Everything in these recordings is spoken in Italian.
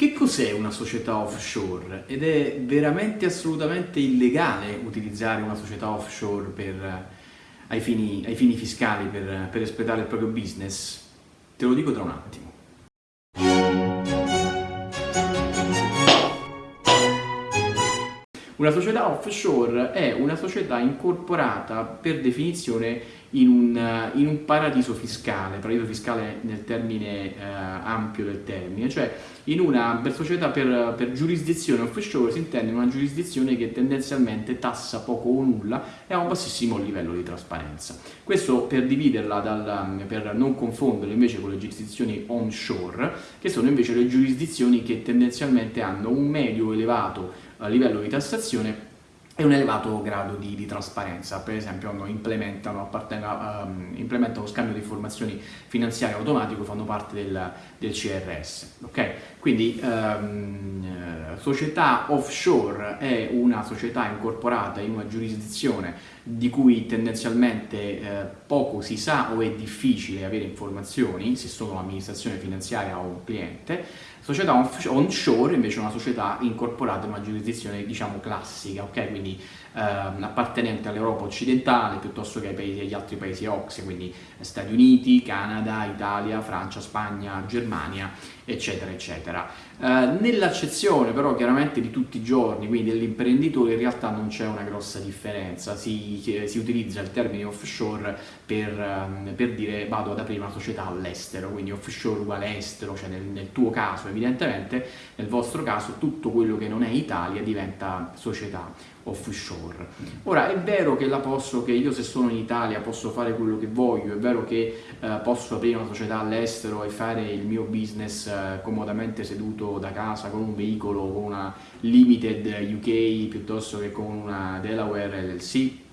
Che cos'è una società offshore? Ed è veramente assolutamente illegale utilizzare una società offshore per, ai, fini, ai, fini, fiscali per, per espletare il proprio business? Te lo dico tra un attimo. Una società offshore è una società incorporata per definizione in un, in un paradiso fiscale, paradiso fiscale nel termine eh, ampio del termine, cioè in una per società per, per giurisdizione offshore si intende una giurisdizione che tendenzialmente tassa poco o nulla e ha un bassissimo livello di trasparenza. Questo per dividerla, dal, per non confonderla invece con le giurisdizioni onshore, che sono invece le giurisdizioni che tendenzialmente hanno un medio elevato eh, livello di tassazione e un elevato grado di, di trasparenza, per esempio implementano, um, implementano, scambio di informazioni finanziarie automatico, fanno parte del, del CRS. Okay? Quindi um, società offshore è una società incorporata in una giurisdizione di cui tendenzialmente eh, poco si sa o è difficile avere informazioni, se sono un'amministrazione finanziaria o un cliente, società onshore invece è una società incorporata in una giurisdizione diciamo classica, ok? quindi eh, appartenente all'Europa occidentale piuttosto che ai paesi, agli altri paesi OXE, quindi Stati Uniti, Canada, Italia, Francia, Spagna, Germania, eccetera, eccetera. Eh, Nell'accezione però chiaramente di tutti i giorni, quindi dell'imprenditore, in realtà non c'è una grossa differenza, si, si, utilizza il termine offshore per, ehm, per, dire vado ad aprire una società all'estero, quindi offshore uguale estero, cioè nel, nel tuo caso evidentemente, nel vostro caso tutto quello che non è Italia diventa società offshore. Ora è vero che la posso, che io se sono in Italia posso fare quello che voglio, è vero che eh, posso aprire una società all'estero e fare il mio business eh, comodamente seduto da casa con un veicolo, con una Limited UK piuttosto che con una Delaware LLC?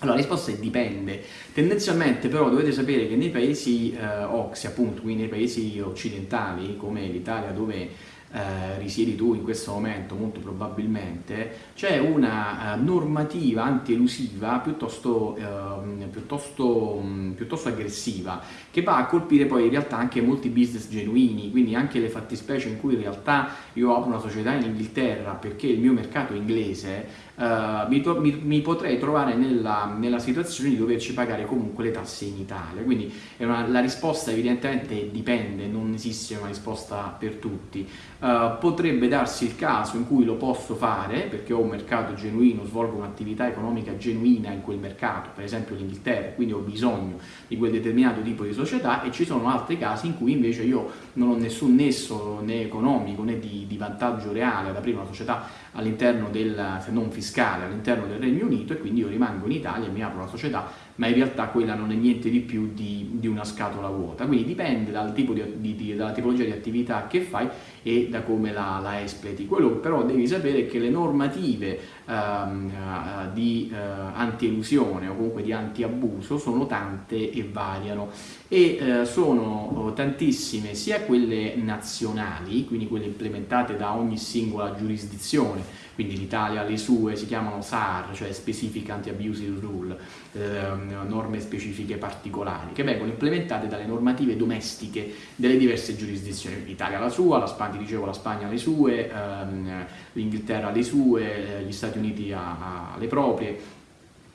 Allora la risposta è dipende, tendenzialmente però dovete sapere che nei paesi eh, OXI appunto, quindi nei paesi occidentali come l'Italia dove eh, risiedi tu in questo momento molto probabilmente, c'è una eh, normativa anti-elusiva piuttosto, eh, piuttosto, mm, piuttosto, aggressiva che va a colpire poi in realtà anche molti business genuini, quindi anche le fattispecie in cui in realtà io apro una società in Inghilterra perché il mio mercato è inglese, Uh, mi, mi, mi, potrei trovare nella, nella, situazione di doverci pagare comunque le tasse in Italia. Quindi una, la risposta evidentemente dipende, non esiste una risposta per tutti. Uh, potrebbe darsi il caso in cui lo posso fare perché ho un mercato genuino, svolgo un'attività economica genuina in quel mercato, per esempio l'Inghilterra, quindi ho bisogno di quel determinato tipo di società e ci sono altri casi in cui invece io non ho nessun nesso né economico né di, di vantaggio reale ad aprire una società all'interno del, se non fiscale, all'interno del Regno Unito e quindi io rimango in Italia e mi apro una società, ma in realtà quella non è niente di più di, di una scatola vuota, quindi dipende dal tipo di, di, dalla tipologia di attività che fai e da come la, la espleti. Quello però devi sapere è che le normative ehm, uh, di uh, anti-elusione o comunque di anti-abuso sono tante e variano e uh, sono tantissime sia quelle nazionali, quindi quelle implementate da ogni singola giurisdizione, quindi l'Italia ha le sue, si chiamano SAR, cioè Specific Anti-Abusive Rule, ehm, norme specifiche particolari, che vengono implementate dalle normative domestiche delle diverse giurisdizioni. L'Italia la sua, la Spagna, dicevo, la Spagna ha le sue, ehm, l'Inghilterra ha le sue, gli Stati Uniti ha, ha le proprie,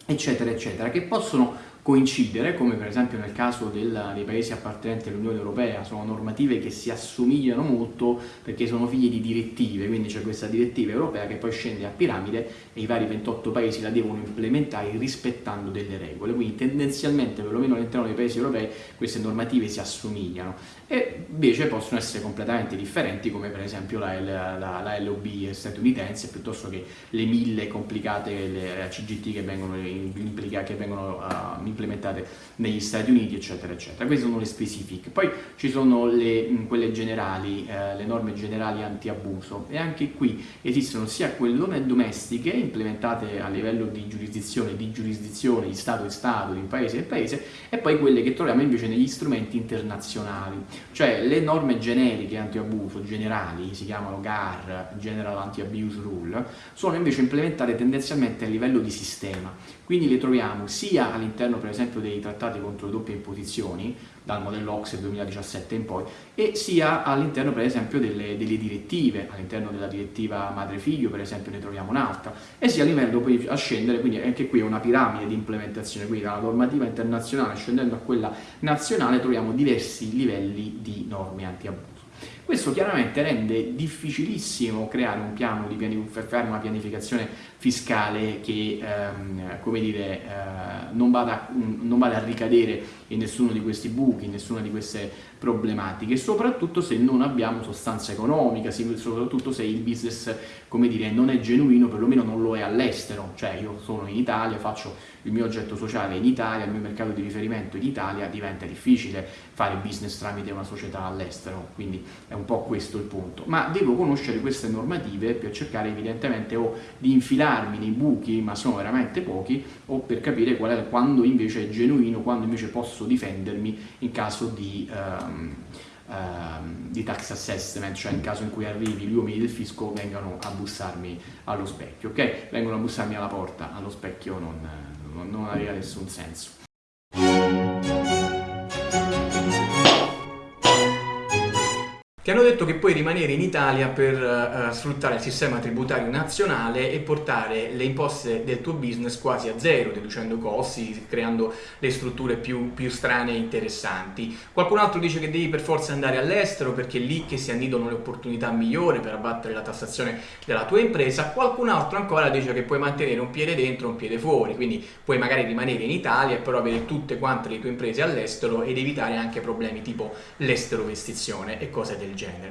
eccetera, eccetera, che possono coincidere, come per esempio nel caso del, dei paesi appartenenti all'Unione Europea, sono normative che si assomigliano molto perché sono figlie di direttive, quindi c'è questa direttiva europea che poi scende a piramide e i vari 28 paesi la devono implementare rispettando delle regole, quindi tendenzialmente perlomeno all'interno dei paesi europei queste normative si assomigliano. E invece possono essere completamente differenti come per esempio la, la, la, la LOB statunitense piuttosto che le mille complicate le CGT che vengono, che vengono uh, implementate negli Stati Uniti, eccetera, eccetera. Queste sono le specifiche. Poi ci sono le, quelle generali, eh, le norme generali anti-abuso e anche qui esistono sia quelle domestiche implementate a livello di giurisdizione, di giurisdizione, di Stato e Stato, di paese e paese, e poi quelle che troviamo invece negli strumenti internazionali. Cioè le norme generiche anti-abuso, generali, si chiamano GAR, General Anti-Abuse Rule, sono invece implementate tendenzialmente a livello di sistema. Quindi le troviamo sia all'interno per esempio dei trattati contro le doppie imposizioni, dal modello OXE 2017 in poi, e sia all'interno per esempio delle, delle direttive, all'interno della direttiva madre-figlio per esempio ne troviamo un'altra, e sia a livello poi a scendere, quindi anche qui è una piramide di implementazione, quindi dalla normativa internazionale scendendo a quella nazionale troviamo diversi livelli di norme anti-abuso. Questo chiaramente rende difficilissimo creare un piano di pianificare una pianificazione fiscale che ehm, dire, eh, non, vada, non, vada, a ricadere in nessuno di questi buchi, in nessuna di queste problematiche, soprattutto se non abbiamo sostanza economica, soprattutto se il business dire, non è genuino, perlomeno non lo è all'estero, cioè io sono in Italia, faccio il mio oggetto sociale in Italia, il mio mercato di riferimento in Italia, diventa difficile fare business tramite una società all'estero, quindi è un po' questo il punto. Ma devo conoscere queste normative per cercare evidentemente o di infilarmi nei buchi, ma sono veramente pochi, o per capire qual è, quando invece è genuino, quando invece posso difendermi in caso di... Um, di tax assessment, cioè in caso in cui arrivi gli uomini del fisco vengano a bussarmi allo specchio, ok? Vengono a bussarmi alla porta, allo specchio non, non, non aveva nessun senso. Detto che puoi rimanere in Italia per uh, sfruttare il sistema tributario nazionale e portare le imposte del tuo business quasi a zero, riducendo costi, creando le strutture più, più strane e interessanti. Qualcun altro dice che devi per forza andare all'estero perché è lì che si annidano le opportunità migliori per abbattere la tassazione della tua impresa. Qualcun altro ancora dice che puoi mantenere un piede dentro e un piede fuori, quindi puoi magari rimanere in Italia e però avere tutte quante le tue imprese all'estero ed evitare anche problemi tipo l'estero vestizione e cose del genere.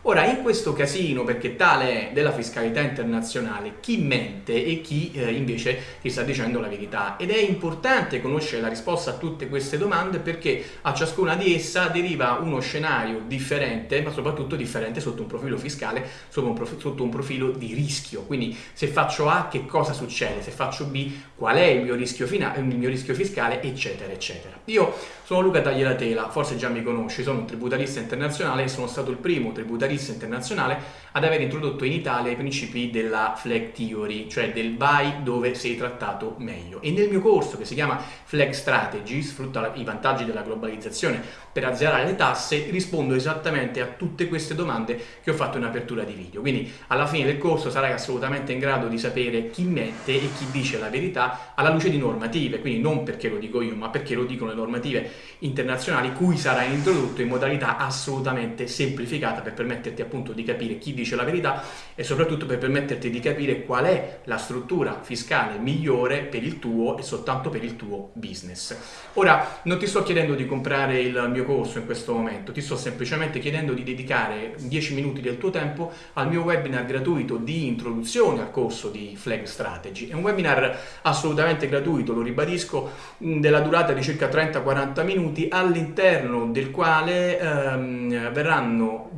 Ora, in questo casino, perché tale è della fiscalità internazionale, chi mente e chi eh, invece ti sta dicendo la verità? Ed è importante conoscere la risposta a tutte queste domande perché a ciascuna di essa deriva uno scenario differente, ma soprattutto differente sotto un profilo fiscale, sotto un, prof sotto un profilo di rischio. Quindi se faccio A che cosa succede? Se faccio B qual è il mio rischio, il mio rischio fiscale, eccetera, eccetera. Io sono Luca Tagliatela, forse già mi conosci, sono un tributarista internazionale e sono stato il primo tributarista giornalista internazionale ad aver introdotto in Italia i principi della flag theory, cioè del vai dove sei trattato meglio. E nel mio corso che si chiama Flag Strategy, sfrutta i vantaggi della globalizzazione per azzerare le tasse, rispondo esattamente a tutte queste domande che ho fatto in apertura di video. Quindi alla fine del corso sarai assolutamente in grado di sapere chi mette e chi dice la verità alla luce di normative, quindi non perché lo dico io, ma perché lo dicono le normative internazionali cui sarai introdotto in modalità assolutamente semplificata per permetterti appunto di capire chi dice la verità e soprattutto per permetterti di capire qual è la struttura fiscale migliore per il tuo e soltanto per il tuo business. Ora, non ti sto chiedendo di comprare il mio corso in questo momento, ti sto semplicemente chiedendo di dedicare 10 minuti del tuo tempo al mio webinar gratuito di introduzione al corso di Flag Strategy. È un webinar assolutamente gratuito, lo ribadisco, della durata di circa 30-40 minuti, all'interno del quale ehm, verranno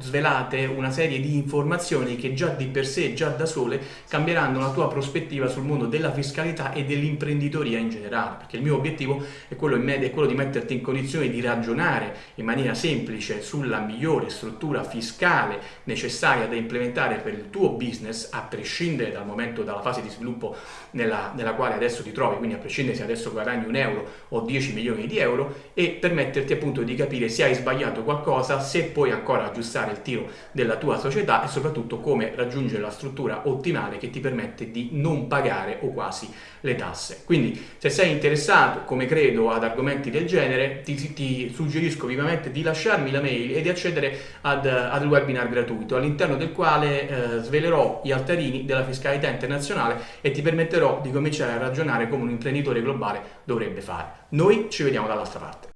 svelate una serie di informazioni che già di per sé, già da sole, cambieranno la tua prospettiva sul mondo della fiscalità e dell'imprenditoria in generale, perché il mio obiettivo è quello, è quello di metterti in condizione di ragionare in maniera semplice sulla migliore struttura fiscale necessaria da implementare per il tuo business, a prescindere dal momento, dalla fase di sviluppo nella, nella quale adesso ti trovi, quindi a prescindere se adesso guadagni un euro o 10 milioni di euro, e permetterti appunto di capire se hai sbagliato qualcosa, se puoi ancora aggiustare il tiro della tua società e soprattutto come raggiungere la struttura ottimale che ti permette di non pagare o quasi le tasse. Quindi se sei interessato, come credo, ad argomenti del genere, ti, ti suggerisco vivamente di lasciarmi la mail e di accedere ad, ad webinar gratuito all'interno del quale eh, svelerò gli altarini della fiscalità internazionale e ti permetterò di cominciare a ragionare come un imprenditore globale dovrebbe fare. Noi ci vediamo dall'altra parte.